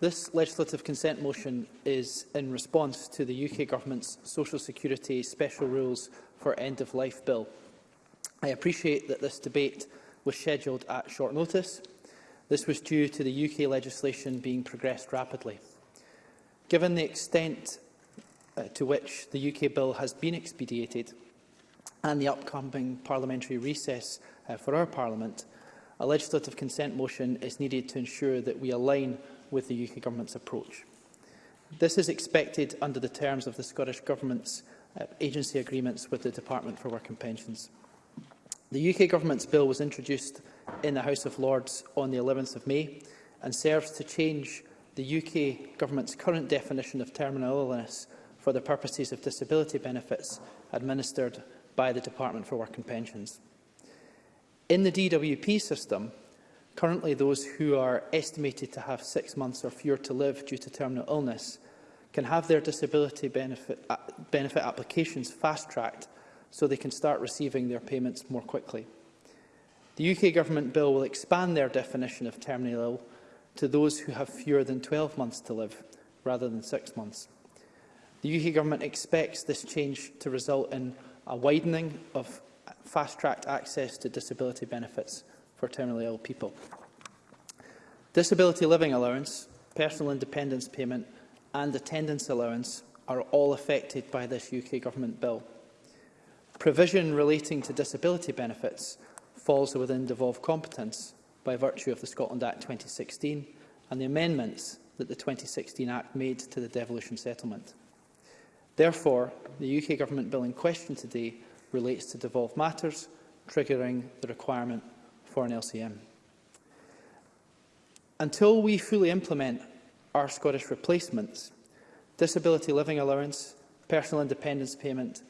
This legislative consent motion is in response to the UK Government's Social Security Special Rules for End-of-Life Bill. I appreciate that this debate was scheduled at short notice. This was due to the UK legislation being progressed rapidly. Given the extent uh, to which the UK bill has been expedited and the upcoming parliamentary recess uh, for our parliament, a legislative consent motion is needed to ensure that we align with the UK Government's approach. This is expected under the terms of the Scottish Government's uh, agency agreements with the Department for Work and Pensions. The UK Government's bill was introduced in the House of Lords on the 11th of May and serves to change the UK Government's current definition of terminal illness for the purposes of disability benefits administered by the Department for Work and Pensions. In the DWP system, Currently, those who are estimated to have six months or fewer to live due to terminal illness can have their disability benefit, uh, benefit applications fast-tracked so they can start receiving their payments more quickly. The UK Government bill will expand their definition of terminal ill to those who have fewer than 12 months to live, rather than six months. The UK Government expects this change to result in a widening of fast-tracked access to disability benefits for terminally ill people. Disability living allowance, personal independence payment and attendance allowance are all affected by this UK Government bill. Provision relating to disability benefits falls within devolved competence by virtue of the Scotland Act 2016 and the amendments that the 2016 Act made to the devolution settlement. Therefore, the UK Government bill in question today relates to devolved matters, triggering the requirement for an LCM. Until we fully implement our Scottish replacements, disability living allowance, personal independence payment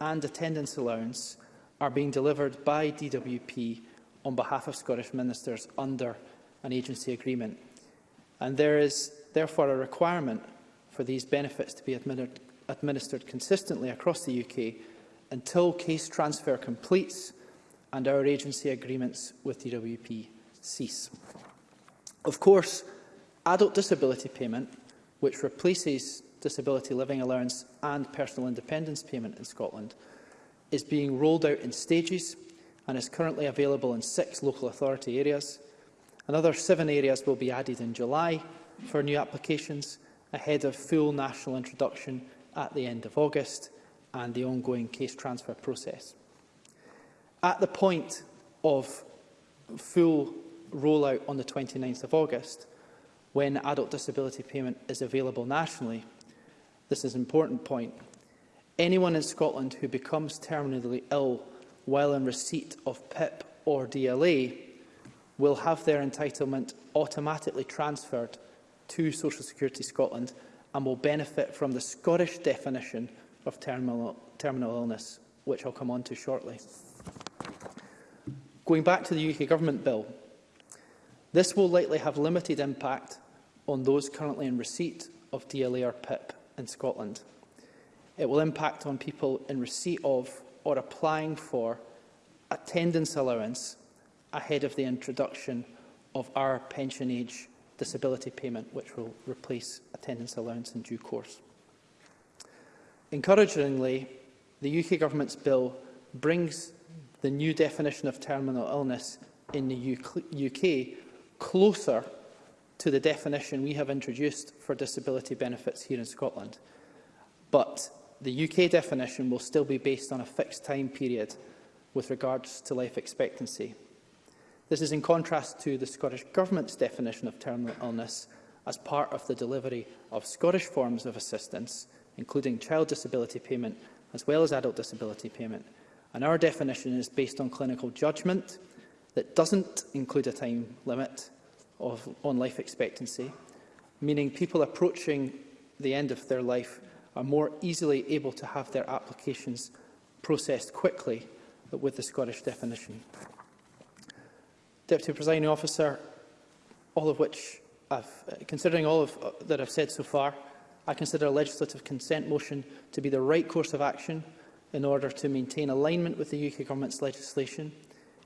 and attendance allowance are being delivered by DWP on behalf of Scottish ministers under an agency agreement. And there is therefore a requirement for these benefits to be administered, consistently across the UK until case transfer completes and our agency agreements with DWP cease. Of course, adult disability payment, which replaces disability living allowance and personal independence payment in Scotland, is being rolled out in stages and is currently available in six local authority areas. Another seven areas will be added in July for new applications ahead of full national introduction at the end of August and the ongoing case transfer process. At the point of full rollout on the 29th of August, when adult disability payment is available nationally, this is an important point, anyone in Scotland who becomes terminally ill while in receipt of PIP or DLA will have their entitlement automatically transferred to Social Security Scotland and will benefit from the Scottish definition of terminal, terminal illness, which I'll come on to shortly. Going back to the UK Government bill, this will likely have limited impact on those currently in receipt of DLA or PIP in Scotland. It will impact on people in receipt of or applying for attendance allowance ahead of the introduction of our pension age disability payment, which will replace attendance allowance in due course. Encouragingly, the UK Government's bill brings the new definition of terminal illness in the UK closer to the definition we have introduced for disability benefits here in Scotland. But the UK definition will still be based on a fixed time period with regards to life expectancy. This is in contrast to the Scottish Government's definition of terminal illness as part of the delivery of Scottish forms of assistance, including child disability payment as well as adult disability payment, And our definition is based on clinical judgment that doesn't include a time limit of, on life expectancy, meaning people approaching the end of their life are more easily able to have their applications processed quickly with the Scottish definition. Deputy Presiding Officer, all of which I've, considering all of, uh, that I've said so far, I consider a legislative consent motion to be the right course of action in order to maintain alignment with the UK Government's legislation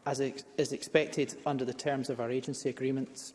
as ex is expected under the terms of our agency agreements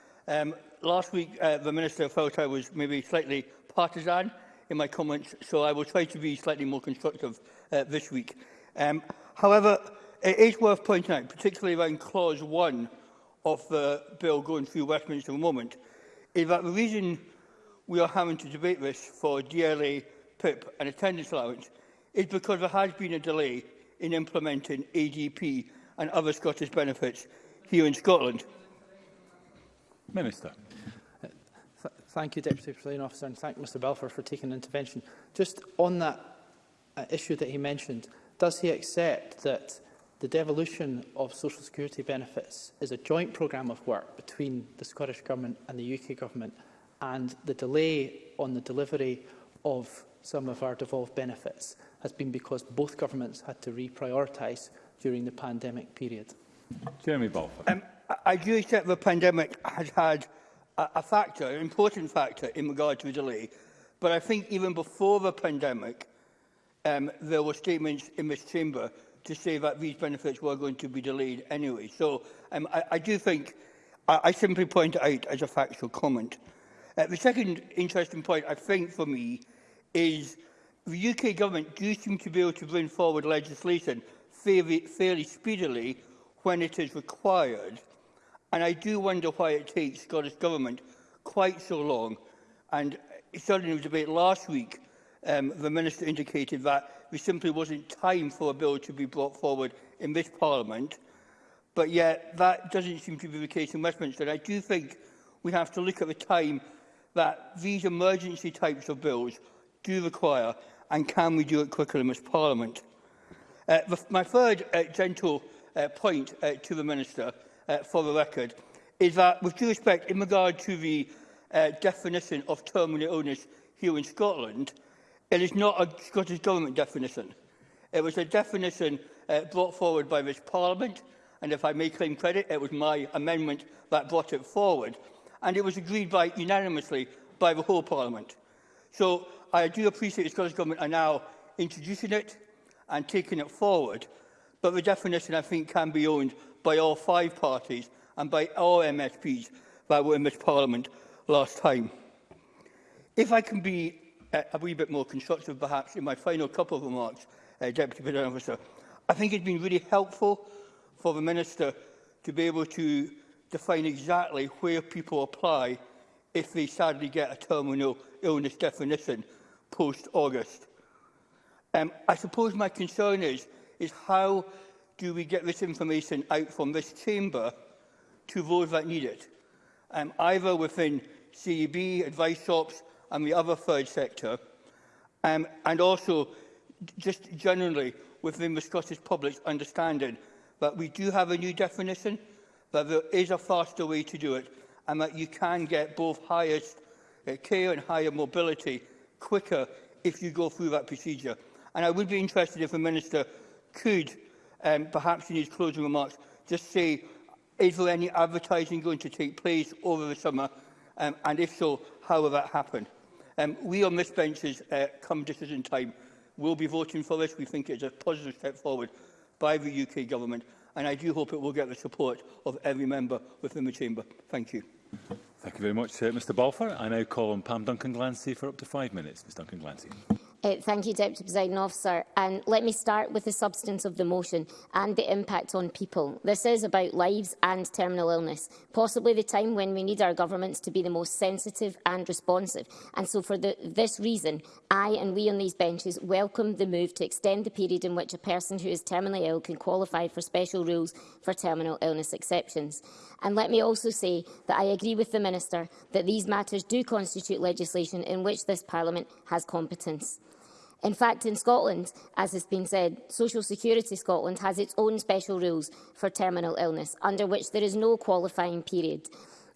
Um, last week, uh, the Minister felt I was maybe slightly partisan in my comments, so I will try to be slightly more constructive uh, this week. Um, however, it is worth pointing out, particularly around Clause 1 of the bill going through Westminster at the moment, is that the reason we are having to debate this for DLA, PIP and attendance allowance is because there has been a delay in implementing ADP and other Scottish benefits here in Scotland? Minister. th thank you, Deputy Presiding Officer, and thank Mr Belfour for taking an intervention. Just on that uh, issue that he mentioned, does he accept that the devolution of social security benefits is a joint programme of work between the Scottish Government and the UK Government and the delay on the delivery of some of our devolved benefits has been because both governments had to reprioritise during the pandemic period. Jeremy Balfour. Um, I do accept the pandemic has had a, a factor, an important factor in regard to the delay, but I think even before the pandemic, um, there were statements in this chamber to say that these benefits were going to be delayed anyway. So um, I, I do think, I, I simply point out as a factual comment. Uh, the second interesting point, I think, for me, is The UK government do seem to be able to bring forward legislation fairly, fairly speedily when it is required, and I do wonder why it takes Scottish Government quite so long. And certainly in the debate last week, um, the Minister indicated that there simply wasn't time for a bill to be brought forward in this Parliament, but yet that doesn't seem to be the case in Westminster. And I do think we have to look at the time that these emergency types of bills do require and can we do it quicker in this Parliament? Uh, the, my third uh, gentle uh, point uh, to the Minister, uh, for the record, is that, with due respect, in regard to the uh, definition of terminal illness here in Scotland, it is not a Scottish Government definition. It was a definition uh, brought forward by this Parliament, and if I may claim credit, it was my amendment that brought it forward. And it was agreed by unanimously by the whole Parliament. So I do appreciate the Scottish Government are now introducing it and taking it forward, but the definition, I think, can be owned by all five parties and by all MSPs that were in this Parliament last time. If I can be uh, a wee bit more constructive, perhaps, in my final couple of remarks, uh, Deputy President Officer, I think it's been really helpful for the Minister to be able to define exactly where people apply if they sadly get a terminal illness definition post-August. Um, I suppose my concern is, is how do we get this information out from this chamber to those that need it, um, either within CEB, advice shops and the other third sector, um, and also just generally within the Scottish public's understanding that we do have a new definition, that there is a faster way to do it, and that you can get both highest uh, care and higher mobility quicker if you go through that procedure. And I would be interested if the Minister could, um, perhaps in his closing remarks, just say, is there any advertising going to take place over the summer? Um, and if so, how will that happen? Um, we on this benches, uh, come decision time, will be voting for this. We think it's a positive step forward by the UK government. And I do hope it will get the support of every member within the chamber. Thank you. Thank you very much, uh, Mr Balfour. I now call on Pam Duncan-Glancy for up to five minutes. Ms Duncan-Glancy. Uh, thank you, Deputy Presiding Officer. And um, let me start with the substance of the motion and the impact on people. This is about lives and terminal illness, possibly the time when we need our governments to be the most sensitive and responsive. And so for the, this reason, I and we on these benches welcome the move to extend the period in which a person who is terminally ill can qualify for special rules for terminal illness exceptions. And let me also say that I agree with the Minister that these matters do constitute legislation in which this Parliament has competence. In fact, in Scotland, as has been said, Social Security Scotland has its own special rules for terminal illness, under which there is no qualifying period.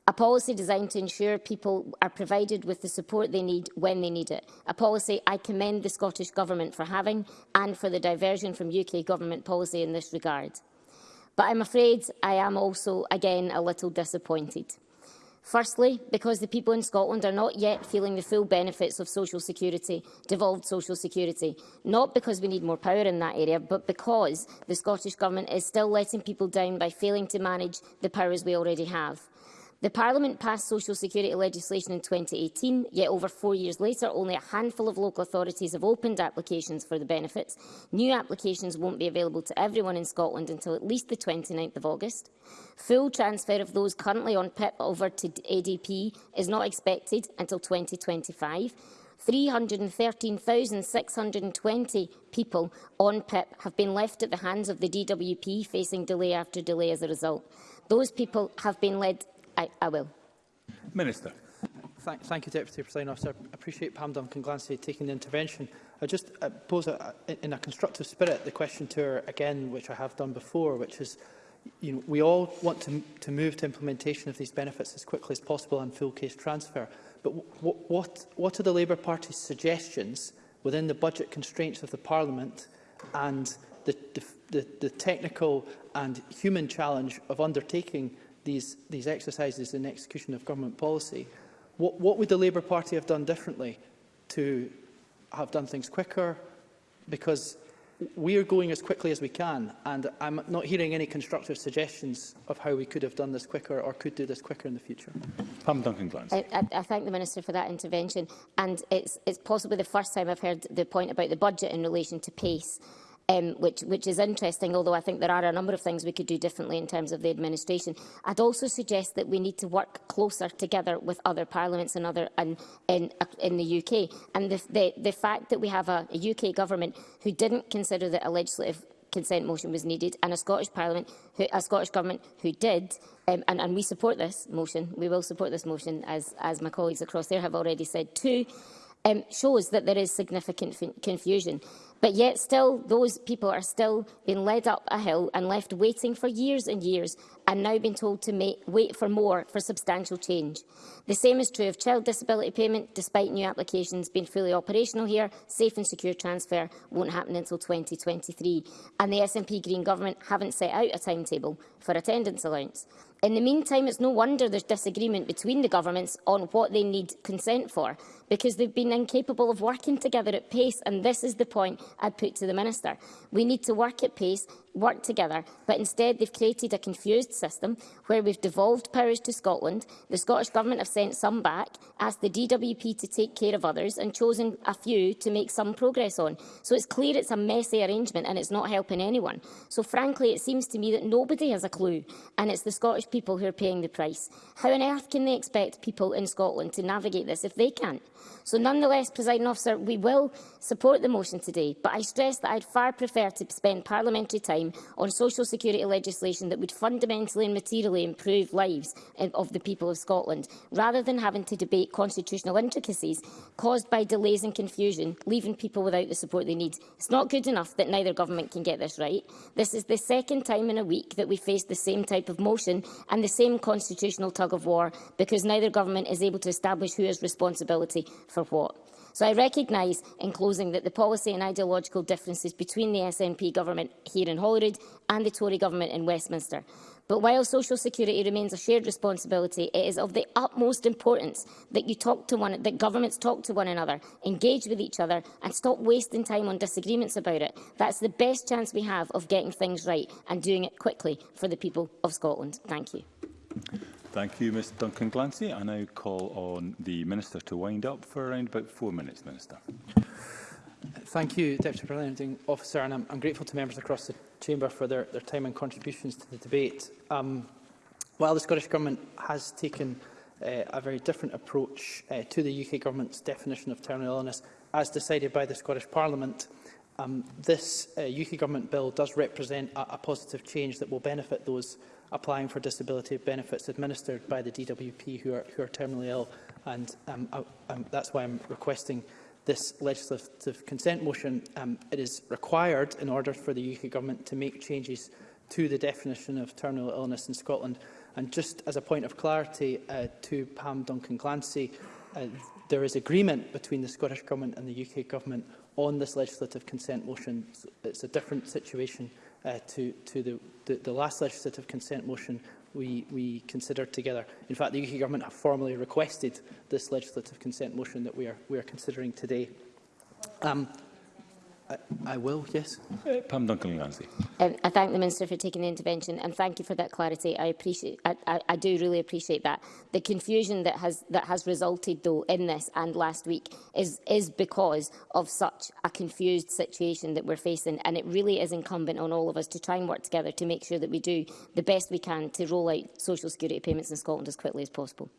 A policy designed to ensure people are provided with the support they need when they need it. A policy I commend the Scottish Government for having and for the diversion from UK Government policy in this regard. But I'm afraid I am also, again, a little disappointed. Firstly, because the people in Scotland are not yet feeling the full benefits of social security, devolved social security. Not because we need more power in that area, but because the Scottish Government is still letting people down by failing to manage the powers we already have. The Parliament passed social security legislation in 2018, yet over four years later, only a handful of local authorities have opened applications for the benefits. New applications won't be available to everyone in Scotland until at least the 29th of August. Full transfer of those currently on PIP over to ADP is not expected until 2025. 313,620 people on PIP have been left at the hands of the DWP, facing delay after delay as a result. Those people have been led I, I will. Minister. Thank, thank you, Deputy President Officer. I appreciate Pam Duncan Glancy taking the intervention. I just uh, pose, a, in a constructive spirit, the question to her again, which I have done before, which is, you know, we all want to, to move to implementation of these benefits as quickly as possible and full case transfer. But what, what are the Labour Party's suggestions within the budget constraints of the Parliament and the, the, the technical and human challenge of undertaking these, these exercises in execution of government policy, what, what would the Labour Party have done differently to have done things quicker? Because we are going as quickly as we can, and I'm not hearing any constructive suggestions of how we could have done this quicker or could do this quicker in the future. Pam Duncan Glance. I, I, I thank the Minister for that intervention, and it's, it's possibly the first time I've heard the point about the budget in relation to pace um, which, which is interesting, although I think there are a number of things we could do differently in terms of the administration. I'd also suggest that we need to work closer together with other parliaments and other, and, in, uh, in the UK. And the, the, the fact that we have a, a UK government who didn't consider that a legislative consent motion was needed, and a Scottish Parliament, who, a Scottish Government who did, um, and, and we support this motion, we will support this motion, as, as my colleagues across there have already said too, um, shows that there is significant confusion. But yet still, those people are still being led up a hill and left waiting for years and years and now being told to make, wait for more for substantial change. The same is true of child disability payment, despite new applications being fully operational here, safe and secure transfer won't happen until 2023. And the SNP Green Government haven't set out a timetable for attendance allowance. In the meantime, it's no wonder there's disagreement between the governments on what they need consent for, because they've been incapable of working together at pace, and this is the point I'd put to the Minister. We need to work at pace work together, but instead they've created a confused system where we've devolved powers to Scotland, the Scottish Government have sent some back, asked the DWP to take care of others and chosen a few to make some progress on. So it's clear it's a messy arrangement and it's not helping anyone. So frankly, it seems to me that nobody has a clue and it's the Scottish people who are paying the price. How on earth can they expect people in Scotland to navigate this if they can't? So nonetheless, presiding officer, we will support the motion today, but I stress that I'd far prefer to spend parliamentary time time on social security legislation that would fundamentally and materially improve lives of the people of Scotland, rather than having to debate constitutional intricacies caused by delays and confusion, leaving people without the support they need. It's not good enough that neither government can get this right. This is the second time in a week that we face the same type of motion and the same constitutional tug-of-war because neither government is able to establish who has responsibility for what. So I recognise, in closing, that the policy and ideological differences between the SNP government here in Holyrood and the Tory government in Westminster. But while social security remains a shared responsibility, it is of the utmost importance that you talk to one that governments talk to one another, engage with each other and stop wasting time on disagreements about it. That's the best chance we have of getting things right and doing it quickly for the people of Scotland. Thank you. Thank you, Mr Duncan Glancy. I now call on the Minister to wind up for around about four minutes, Minister. Thank you, Deputy Presiding Officer, and I'm, I'm, grateful to members across the Chamber for their, their time and contributions to the debate. Um, while the Scottish Government has taken uh, a very different approach uh, to the UK Government's definition of terminal illness, as decided by the Scottish Parliament, Um, this uh, UK Government bill does represent a, a positive change that will benefit those applying for disability benefits administered by the DWP who are, who are terminally ill. And um, I, um, that's why I'm requesting this legislative consent motion. Um, it is required in order for the UK Government to make changes to the definition of terminal illness in Scotland. And just as a point of clarity uh, to Pam Duncan Clancy, uh, there is agreement between the Scottish Government and the UK Government on this legislative consent motion. It's a different situation uh, to, to the, the, the last legislative consent motion we, we considered together. In fact, the UK Government have formally requested this legislative consent motion that we are, we are considering today. Um, I, I will, yes. Uh, Pam Duncan Lansley. Um, I thank the Minister for taking the intervention and thank you for that clarity. I appreciate I, I, I do really appreciate that. The confusion that has that has resulted though in this and last week is is because of such a confused situation that we're facing and it really is incumbent on all of us to try and work together to make sure that we do the best we can to roll out social security payments in Scotland as quickly as possible.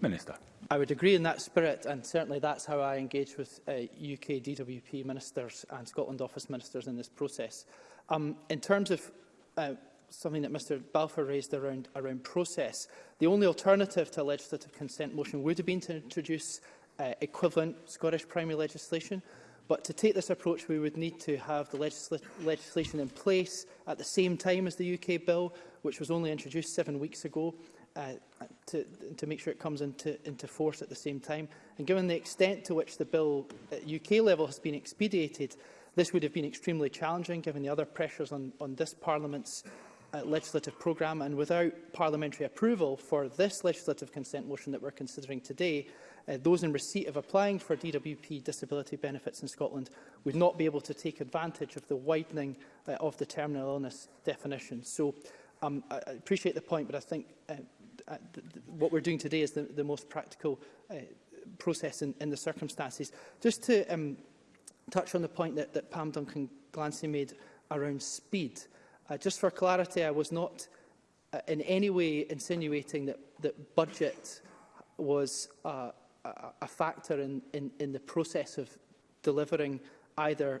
Minister. I would agree in that spirit, and certainly that's how I engage with uh, UK DWP ministers and Scotland Office ministers in this process. Um, in terms of uh, something that Mr Balfour raised around, around process, the only alternative to a legislative consent motion would have been to introduce uh, equivalent Scottish primary legislation. But to take this approach, we would need to have the legisla legislation in place at the same time as the UK bill, which was only introduced seven weeks ago uh, to, to make sure it comes into, into force at the same time. And given the extent to which the bill at UK level has been expedited, this would have been extremely challenging given the other pressures on, on this Parliament's uh, legislative programme. And without parliamentary approval for this legislative consent motion that we're considering today, uh, those in receipt of applying for DWP disability benefits in Scotland would not be able to take advantage of the widening uh, of the terminal illness definition. So Um, I, appreciate the point, but I think uh, uh, th th what we're doing today is the, the most practical uh, process in, in the circumstances. Just to um, touch on the point that, that Pam Duncan Glancy made around speed. Uh, just for clarity, I was not uh, in any way insinuating that, that budget was uh, a, a factor in, in, in the process of delivering either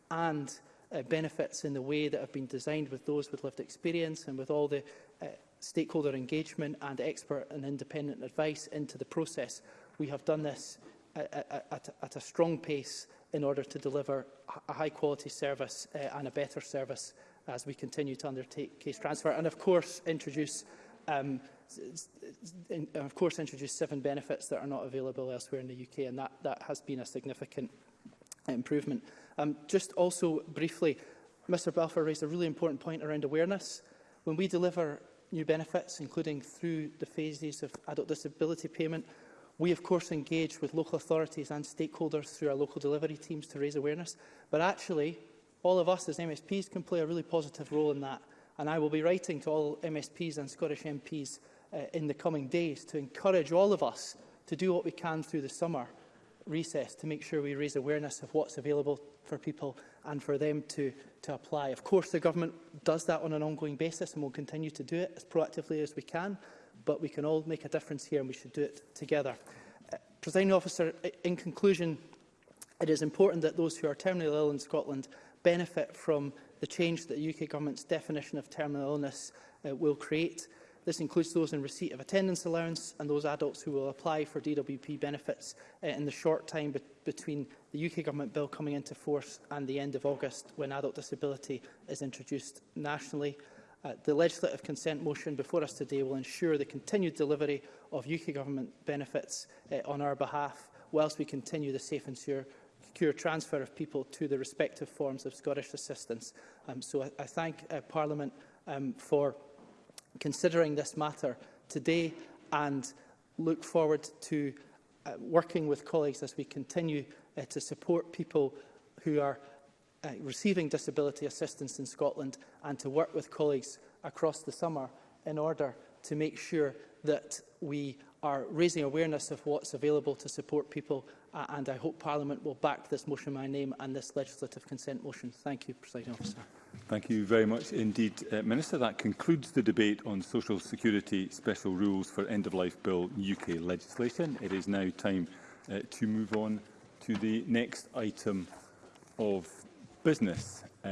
and uh, benefits in the way that have been designed with those with lived experience and with all the uh, stakeholder engagement and expert and independent advice into the process, We have done this at, at, at a strong pace in order to deliver a high quality service uh, and a better service as we continue to undertake case transfer and of course introduce um, in, of course introduce seven benefits that are not available elsewhere in the UK and that, that has been a significant improvement. Um, just also briefly, Mr Balfour raised a really important point around awareness. When we deliver new benefits, including through the phases of adult disability payment, We, of course, engage with local authorities and stakeholders through our local delivery teams to raise awareness. But actually, all of us as MSPs can play a really positive role in that. And I will be writing to all MSPs and Scottish MPs uh, in the coming days to encourage all of us to do what we can through the summer recess to make sure we raise awareness of what's available for people and for them to, to apply. Of course, the government does that on an ongoing basis and will continue to do it as proactively as we can but we can all make a difference here and we should do it together. Uh, Presiding officer, in conclusion, it is important that those who are terminally ill in Scotland benefit from the change that the UK Government's definition of terminal illness uh, will create. This includes those in receipt of attendance allowance and those adults who will apply for DWP benefits uh, in the short time be between the UK Government bill coming into force and the end of August when adult disability is introduced nationally. Uh, the legislative consent motion before us today will ensure the continued delivery of UK government benefits uh, on our behalf whilst we continue the safe and secure secure transfer of people to the respective forms of Scottish assistance. Um, so I, I thank uh, Parliament um, for considering this matter today and look forward to uh, working with colleagues as we continue uh, to support people who are uh, receiving disability assistance in Scotland and to work with colleagues across the summer in order to make sure that we are raising awareness of what's available to support people uh, and I hope Parliament will back this motion in my name and this legislative consent motion. Thank you, President Officer. Thank you very much indeed, uh, Minister. That concludes the debate on Social Security Special Rules for End-of-Life Bill UK legislation. It is now time uh, to move on to the next item of business. Um,